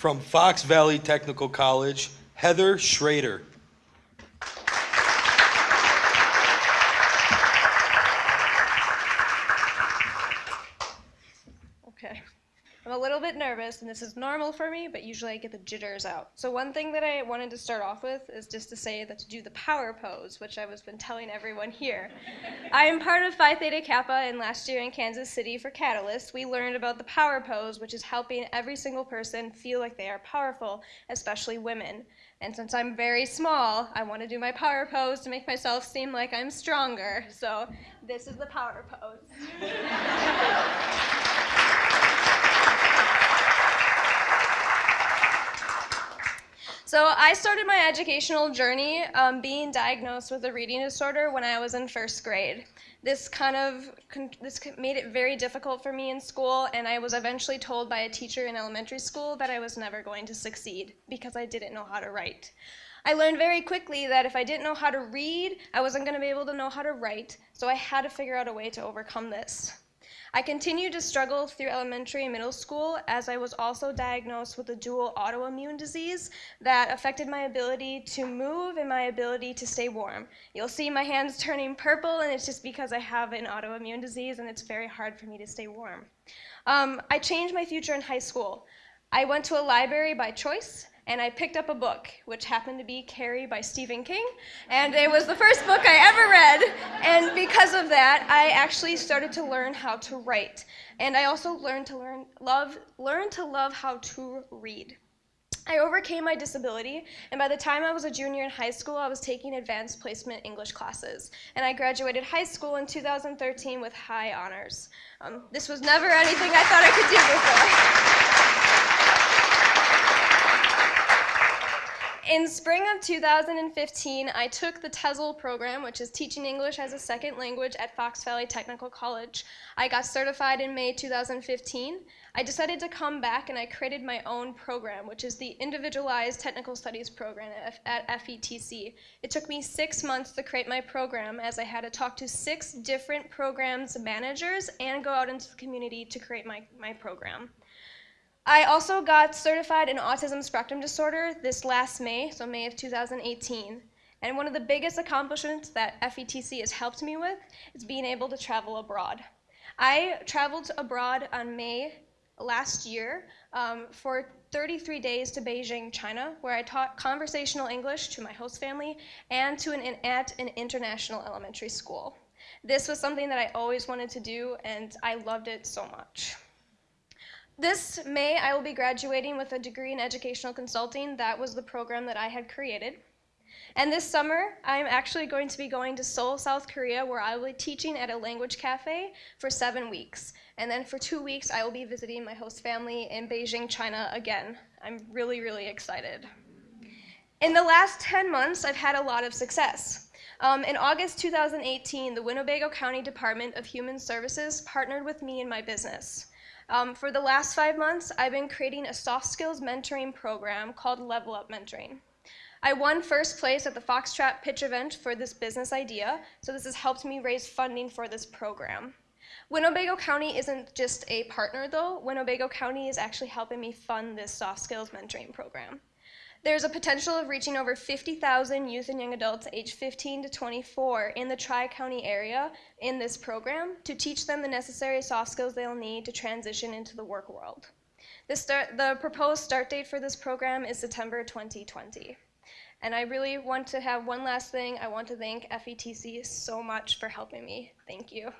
From Fox Valley Technical College, Heather Schrader. Okay. I'm a little bit nervous, and this is normal for me, but usually I get the jitters out. So one thing that I wanted to start off with is just to say that to do the power pose, which I was been telling everyone here. I am part of Phi Theta Kappa, and last year in Kansas City for Catalyst, we learned about the power pose, which is helping every single person feel like they are powerful, especially women. And since I'm very small, I want to do my power pose to make myself seem like I'm stronger. So this is the power pose. So I started my educational journey um, being diagnosed with a reading disorder when I was in first grade. This kind of this made it very difficult for me in school, and I was eventually told by a teacher in elementary school that I was never going to succeed because I didn't know how to write. I learned very quickly that if I didn't know how to read, I wasn't going to be able to know how to write, so I had to figure out a way to overcome this. I continued to struggle through elementary and middle school as I was also diagnosed with a dual autoimmune disease that affected my ability to move and my ability to stay warm. You'll see my hands turning purple and it's just because I have an autoimmune disease and it's very hard for me to stay warm. Um, I changed my future in high school. I went to a library by choice and I picked up a book, which happened to be Carrie by Stephen King, and it was the first book I ever read, and because of that, I actually started to learn how to write, and I also learned to learn love learn to love how to read. I overcame my disability, and by the time I was a junior in high school, I was taking advanced placement English classes. And I graduated high school in 2013 with high honors. Um, this was never anything I thought I could do before. In spring of 2015, I took the TESOL program, which is Teaching English as a Second Language at Fox Valley Technical College. I got certified in May 2015. I decided to come back and I created my own program, which is the Individualized Technical Studies program at FVTC. It took me six months to create my program as I had to talk to six different programs managers and go out into the community to create my, my program. I also got certified in autism spectrum disorder this last May, so May of 2018. And one of the biggest accomplishments that FVTC has helped me with is being able to travel abroad. I traveled abroad on May last year um, for 33 days to Beijing, China, where I taught conversational English to my host family and to an, at an international elementary school. This was something that I always wanted to do, and I loved it so much. This May, I will be graduating with a degree in educational consulting. That was the program that I had created. And this summer, I'm actually going to be going to Seoul, South Korea, where I will be teaching at a language cafe for seven weeks. And then for two weeks, I will be visiting my host family in Beijing, China again. I'm really, really excited. In the last 10 months, I've had a lot of success. Um, in August 2018, the Winnebago County Department of Human Services partnered with me in my business. Um, for the last five months, I've been creating a soft skills mentoring program called Level Up Mentoring. I won first place at the Foxtrot pitch event for this business idea, so this has helped me raise funding for this program. Winnebago County isn't just a partner though, Winnebago County is actually helping me fund this soft skills mentoring program. There's a potential of reaching over 50,000 youth and young adults aged 15 to 24 in the Tri-County area in this program to teach them the necessary soft skills they'll need to transition into the work world. The, start, the proposed start date for this program is September 2020. And I really want to have one last thing. I want to thank FVTC so much for helping me. Thank you.